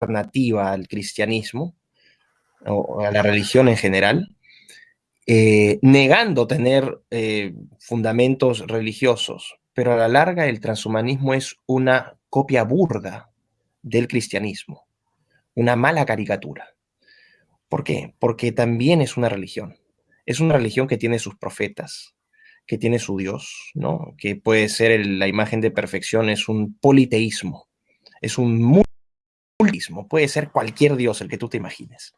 alternativa al cristianismo, o a la religión en general, eh, negando tener eh, fundamentos religiosos, pero a la larga el transhumanismo es una copia burda del cristianismo, una mala caricatura. ¿Por qué? Porque también es una religión. Es una religión que tiene sus profetas, que tiene su Dios, ¿no? Que puede ser la imagen de perfección, es un politeísmo, es un multismo, puede ser cualquier Dios, el que tú te imagines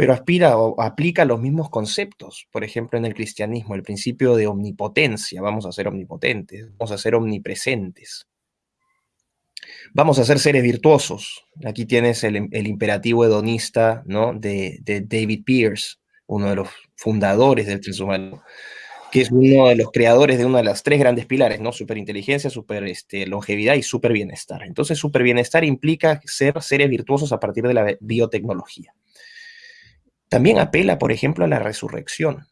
pero aspira o aplica los mismos conceptos. Por ejemplo, en el cristianismo, el principio de omnipotencia, vamos a ser omnipotentes, vamos a ser omnipresentes. Vamos a ser seres virtuosos. Aquí tienes el, imperativo hedonista ¿no? de, David Pierce, uno de los fundadores del transhumanismo, que es uno de los creadores de uno de los tres grandes pilares, ¿no? Superinteligencia, super este, longevidad y super bienestar. Entonces, super bienestar implica ser seres virtuosos a partir de la biotecnología. También apela, por ejemplo, a la resurrección.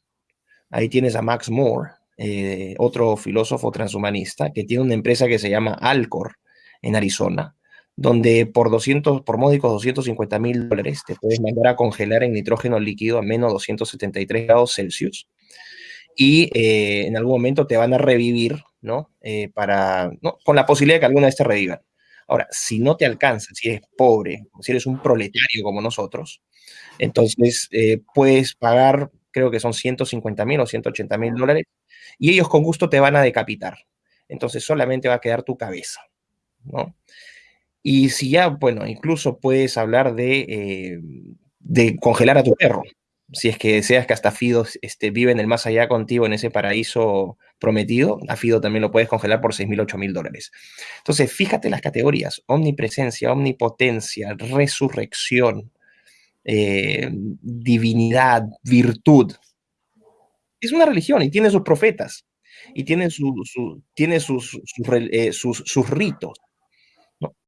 Ahí tienes a Max Moore, eh, otro filósofo transhumanista, que tiene una empresa que se llama Alcor en Arizona, donde por 200, por módicos 250 mil dólares te puedes mandar a congelar en nitrógeno líquido a menos 273 grados Celsius y eh, en algún momento te van a revivir, ¿no? Eh, para, Con la posibilidad de que alguna vez te revivan. Ahora, si no te alcanza, si eres pobre, si eres un proletario como nosotros, entonces, eh, puedes pagar, creo que son 150 mil o 180 mil dólares, y ellos con gusto te van a decapitar. Entonces, solamente va a quedar tu cabeza, ¿no? Y si ya, bueno, incluso puedes hablar de, eh, de congelar a tu perro, si es que deseas que hasta Fido este, vive en el más allá contigo, en ese paraíso prometido, a Fido también lo puedes congelar por 6 mil, 8 mil dólares. Entonces, fíjate las categorías, omnipresencia, omnipotencia, resurrección, eh, divinidad, virtud. Es una religión y tiene sus profetas y tiene, su, tiene sus, sus, eh, ritos.